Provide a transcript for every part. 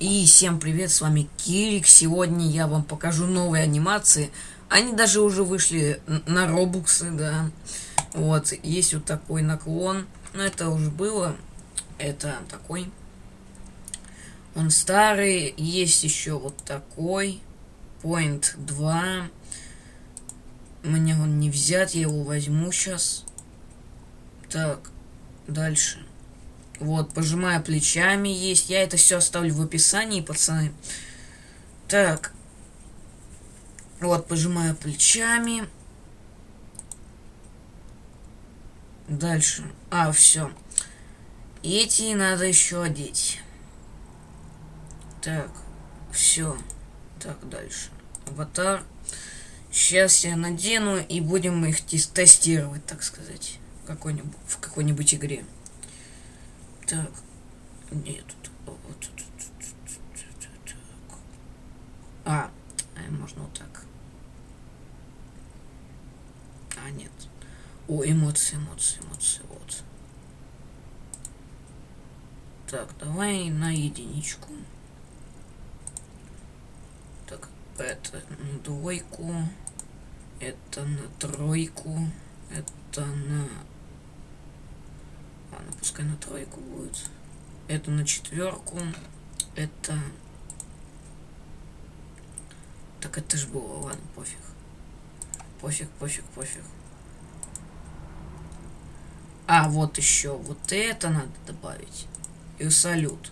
И всем привет, с вами Кирик. Сегодня я вам покажу новые анимации. Они даже уже вышли на робуксы, да. Вот, есть вот такой наклон. Но это уже было. Это такой. Он старый. Есть еще вот такой. Point 2. Мне он не взят, я его возьму сейчас. Так, дальше. Вот, пожимая плечами есть. Я это все оставлю в описании, пацаны. Так. Вот, пожимая плечами. Дальше. А, все. Эти надо еще одеть. Так, все. Так, дальше. Аватар. Сейчас я надену и будем их тестировать, так сказать, в какой-нибудь какой-нибудь игре. Так. Нет. А, можно вот так. А, нет. О, эмоции, эмоции, эмоции, вот. Так, давай на единичку. Так, это на двойку. Это на тройку. Это на Ладно, пускай на тройку будет. Это на четверку. Это... Так это ж было, ладно, пофиг. Пофиг, пофиг, пофиг. А, вот еще. Вот это надо добавить. И салют.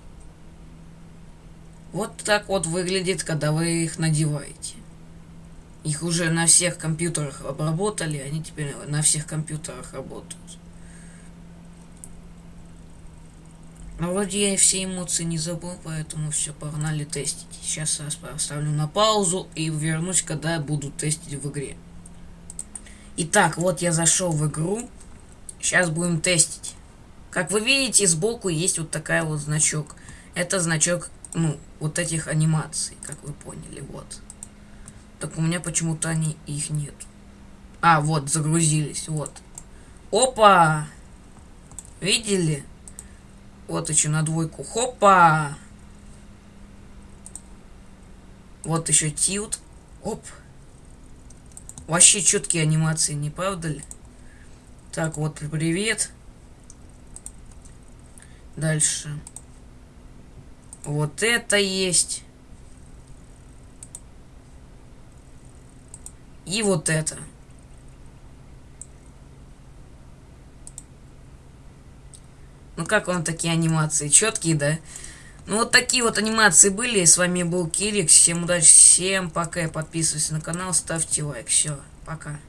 Вот так вот выглядит, когда вы их надеваете. Их уже на всех компьютерах обработали, они теперь на всех компьютерах работают. Но вроде я все эмоции не забыл, поэтому все, погнали тестить. Сейчас я поставлю на паузу и вернусь, когда буду тестить в игре. Итак, вот я зашел в игру. Сейчас будем тестить. Как вы видите, сбоку есть вот такая вот значок. Это значок, ну, вот этих анимаций, как вы поняли, вот. Так у меня почему-то они их нет. А, вот, загрузились, вот. Опа! Видели? Вот еще на двойку. Хопа! Вот еще тилт. Оп. Вообще четкие анимации, не правда ли? Так, вот, привет. Дальше. Вот это есть. И вот это. Ну как вам такие анимации? Четкие, да? Ну вот такие вот анимации были. С вами был Кирик. Всем удачи, всем пока. Подписывайтесь на канал, ставьте лайк. Все, пока.